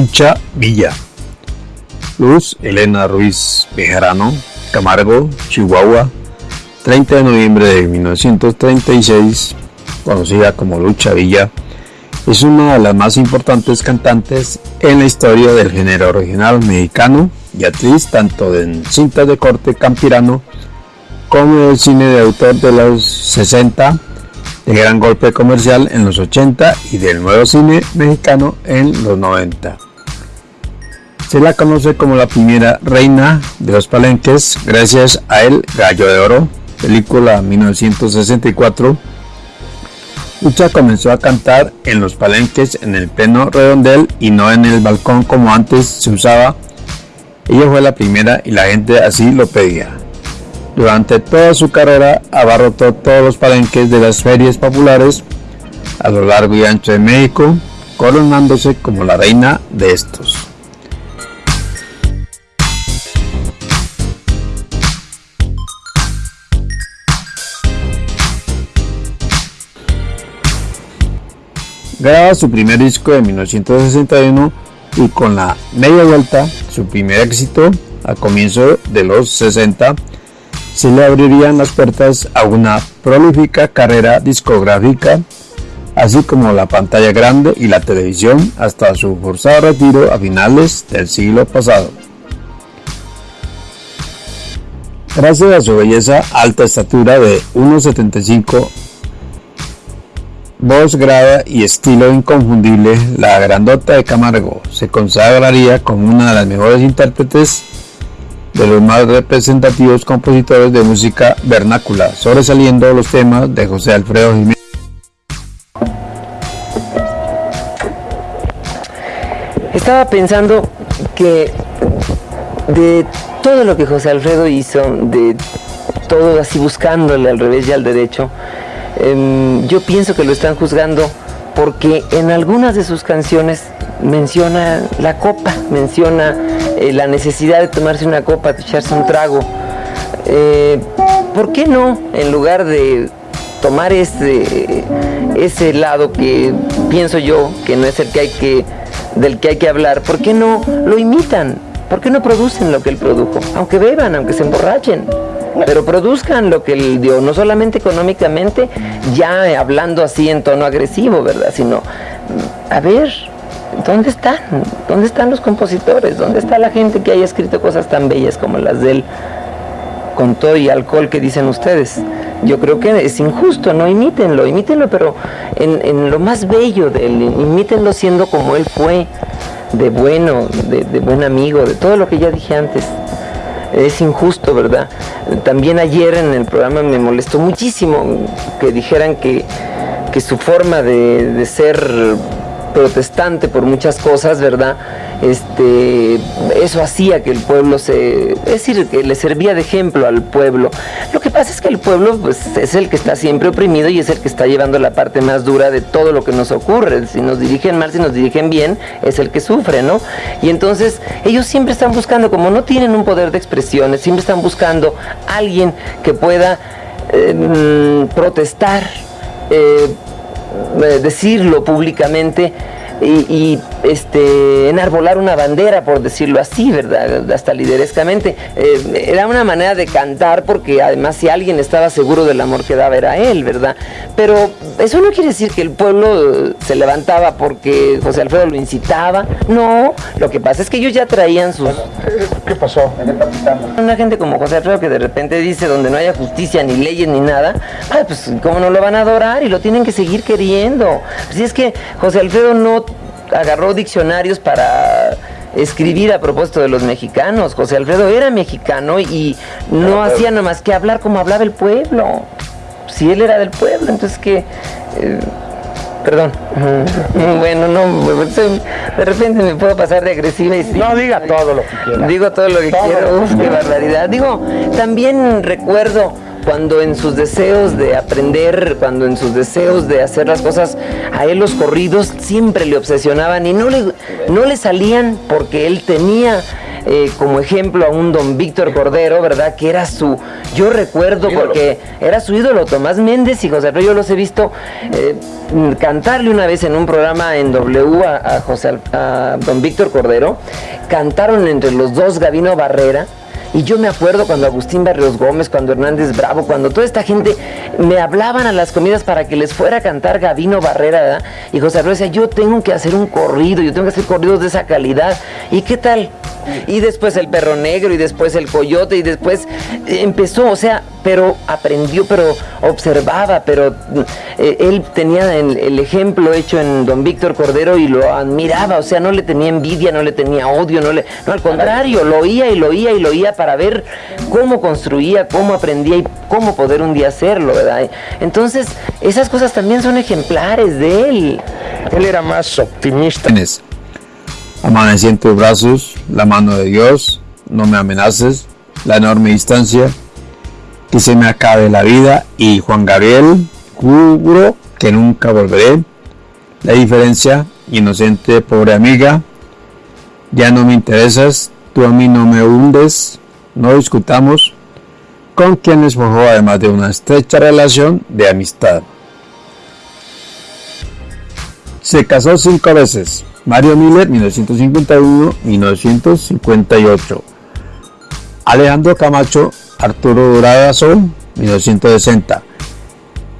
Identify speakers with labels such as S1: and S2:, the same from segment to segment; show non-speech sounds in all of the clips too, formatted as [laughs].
S1: Lucha Villa. Luz Elena Ruiz Bejarano, Camargo, Chihuahua, 30 de noviembre de 1936, conocida como Lucha Villa, es una de las más importantes cantantes en la historia del género regional mexicano y actriz tanto en cintas de corte campirano como del cine de autor de los 60, de gran golpe comercial en los 80 y del nuevo cine mexicano en los 90. Se la conoce como la primera reina de los palenques gracias a El Gallo de Oro, película 1964. Lucha comenzó a cantar en los palenques en el pleno redondel y no en el balcón como antes se usaba. Ella fue la primera y la gente así lo pedía. Durante toda su carrera abarrotó todos los palenques de las ferias populares a lo largo y ancho de México, coronándose como la reina de estos. Graba su primer disco en 1961 y con la media vuelta, su primer éxito a comienzo de los 60, se le abrirían las puertas a una prolífica carrera discográfica, así como la pantalla grande y la televisión hasta su forzado retiro a finales del siglo pasado. Gracias a su belleza, alta estatura de 1,75 Voz grave y estilo inconfundible, la grandota de Camargo se consagraría como una de las mejores intérpretes de los más representativos compositores de música vernácula, sobresaliendo los temas de José Alfredo Jiménez.
S2: Estaba pensando que de todo lo que José Alfredo hizo, de todo así buscándole al revés y al derecho, Em, yo pienso que lo están juzgando porque en algunas de sus canciones menciona la copa, menciona eh, la necesidad de tomarse una copa, de echarse un trago. Eh, ¿Por qué no, en lugar de tomar ese, ese lado que pienso yo que no es el que hay que, del que hay que hablar, ¿por qué no lo imitan? ¿Por qué no producen lo que él produjo? Aunque beban, aunque se emborrachen pero produzcan lo que él dio, no solamente económicamente, ya hablando así en tono agresivo, ¿verdad? Sino, a ver, ¿dónde están? ¿Dónde están los compositores? ¿Dónde está la gente que haya escrito cosas tan bellas como las de él? Con todo y alcohol que dicen ustedes. Yo creo que es injusto, no imítenlo, imítenlo, pero en, lo más bello de él, imítenlo siendo como él fue, de bueno, de buen amigo, de todo lo que ya dije antes es injusto, ¿verdad? También ayer en el programa me molestó muchísimo que dijeran que, su forma de, de ser protestante por muchas cosas, ¿verdad? Este, eso hacía que el pueblo se, es decir, que le servía de ejemplo al pueblo. Lo que pasa es que el pueblo pues, es el que está siempre oprimido y es el que está llevando la parte más dura de todo lo que nos ocurre. Si nos dirigen mal, si nos dirigen bien, es el que sufre, ¿no? Y entonces ellos siempre están buscando, como no tienen un poder de expresiones, siempre están buscando alguien que pueda eh, protestar. Eh, eh, decirlo públicamente y, este, enarbolar una bandera, por decirlo así, ¿verdad? Hasta liderescamente. Eh, era una manera de cantar porque además si alguien estaba seguro del amor que daba era él, ¿verdad? Pero eso no quiere decir que el pueblo se levantaba porque José Alfredo lo incitaba. No, lo que pasa es que ellos ya traían sus...
S3: ¿Qué pasó en el
S2: Una gente como José Alfredo que de repente dice donde no haya justicia, ni leyes, ni nada, pues cómo no lo van a adorar y lo tienen que seguir queriendo. Si es que José Alfredo no agarró diccionarios para escribir a propósito de los mexicanos. José Alfredo era mexicano y no hacía nada más que hablar como hablaba el pueblo. Si él era del pueblo, entonces que... Eh, perdón. [laughs] bueno, no, de repente me puedo pasar de agresiva y
S3: No, diga todo lo que quiera.
S2: Digo todo lo que quiero. Uf, qué barbaridad. Digo, también recuerdo cuando en sus deseos de aprender, cuando en sus deseos de hacer las cosas, a él los corridos siempre le obsesionaban y no le, no le salían porque él tenía eh, como ejemplo a un don Víctor Cordero, ¿verdad? Que era su, yo recuerdo porque era su ídolo Tomás Méndez y José Alfredo, yo los he visto eh, cantarle una vez en un programa en W a, José, a don Víctor Cordero, cantaron entre los dos Gavino Barrera, y yo me acuerdo cuando Agustín Barrios Gómez, cuando Hernández Bravo, cuando toda esta gente me hablaban a las comidas para que les fuera a cantar Gavino Barrera. Y José Alfredo decía, yo tengo que hacer un corrido, yo tengo que hacer corridos de esa calidad. ¿Y qué tal? Y después el perro negro y después el coyote y después empezó, o sea, pero aprendió, pero observaba, pero eh, él tenía el, ejemplo hecho en don Víctor Cordero y lo admiraba, o sea, no le tenía envidia, no le tenía odio, no le, no al contrario, lo oía y lo oía y lo oía para ver cómo construía, cómo aprendía y cómo poder un día hacerlo, ¿verdad? Entonces, esas cosas también son ejemplares de él.
S3: Él era más optimista.
S1: Amanecí en tus brazos, la mano de Dios, no me amenaces, la enorme distancia, que se me acabe la vida y Juan Gabriel, juro que nunca volveré. La diferencia, inocente, pobre amiga, ya no me interesas, tú a mí no me hundes, no discutamos, con quienes forjó además de una estrecha relación de amistad. Se casó cinco veces, Mario Miller 1951-1958. Alejandro Camacho, Arturo Durazón 1960.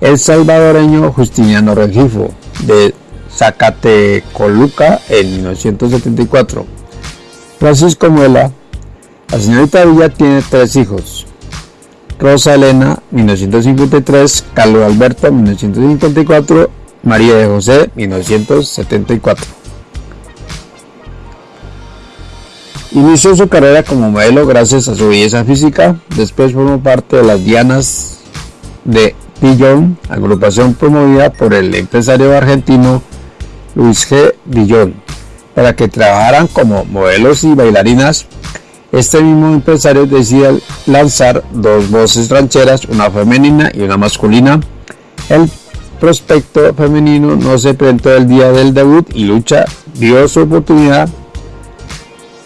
S1: El salvadoreño Justiniano Regifo de Zacatecoluca en 1974. Francisco Muela, la señorita Villa tiene tres hijos. Rosa Elena, 1953, Carlos Alberto, 1954, María de José, 1974. Inició su carrera como modelo gracias a su belleza física, después formó parte de las Dianas de Dillon, agrupación promovida por el empresario argentino Luis G. Dillon, para que trabajaran como modelos y bailarinas. Este mismo empresario decide lanzar dos voces rancheras, una femenina y una masculina. El prospecto femenino no se presentó el día del debut y Lucha dio su oportunidad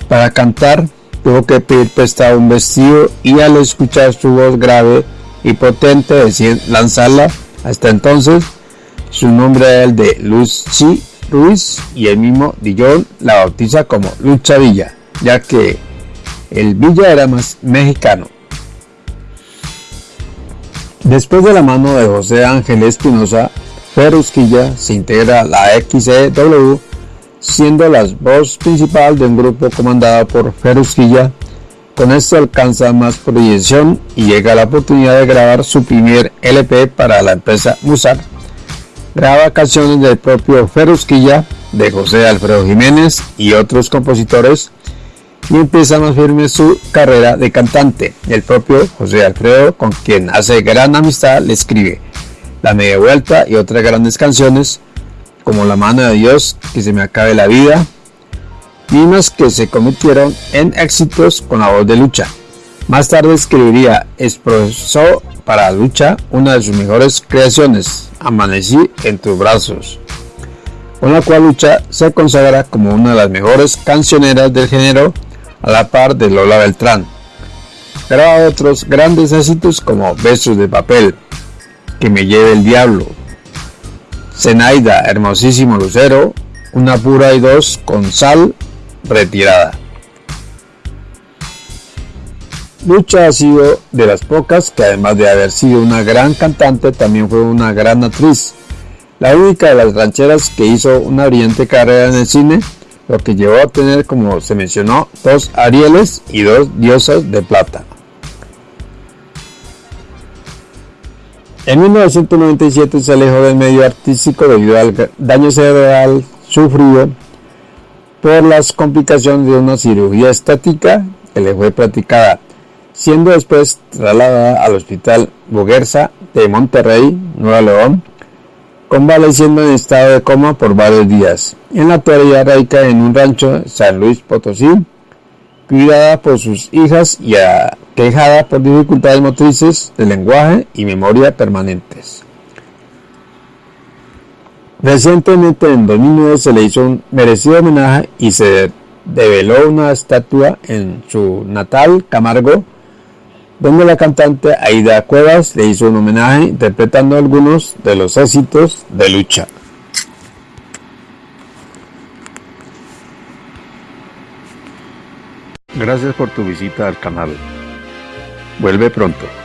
S1: para cantar tuvo que pedir prestado un vestido y al escuchar su voz grave y potente decide lanzarla. Hasta entonces su nombre era el de Lucy Ruiz y el mismo Dillon la bautiza como Lucha Villa, ya que el Villa era más mexicano. Después de la mano de José Ángel Espinosa, Ferusquilla se integra a la XCW siendo la voz principal de un grupo comandado por Ferusquilla. Con esto alcanza más proyección y llega la oportunidad de grabar su primer LP para la empresa Musar. Graba canciones del propio Ferusquilla, de José Alfredo Jiménez y otros compositores y empieza más firme su carrera de cantante. El propio José Alfredo, con quien hace gran amistad, le escribe La Media Vuelta y otras grandes canciones como la mano de Dios, que se me acabe la vida, mismas que se convirtieron en éxitos con la voz de lucha. Más tarde escribiría Expresó para lucha una de sus mejores creaciones, Amanecí en tus brazos, con la cual lucha se consagra como una de las mejores cancioneras del género a la par de Lola Beltrán. Graba otros grandes éxitos como Besos de papel, Que me lleve el diablo, Zenaida, hermosísimo lucero, una pura y dos con sal retirada. Lucha ha sido de las pocas que además de haber sido una gran cantante también fue una gran actriz. La única de las rancheras que hizo una brillante carrera en el cine, lo que llevó a tener, como se mencionó, dos Arieles y dos diosas de plata. En 1997 se alejó del medio artístico debido al daño cerebral sufrido por las complicaciones de una cirugía estática que le fue practicada, siendo después trasladada al Hospital Boguerza de Monterrey, Nueva León, convaleciendo en estado de coma por varios días. En la actualidad radica en un rancho San Luis Potosí, cuidada por sus hijas y aquejada por dificultades motrices de lenguaje y memoria permanentes. Recientemente, en 2009, se le hizo un merecido homenaje y se develó una estatua en su natal Camargo, donde la cantante Aida Cuevas le hizo un homenaje interpretando algunos de los éxitos de lucha. Gracias por tu visita al canal. Vuelve pronto.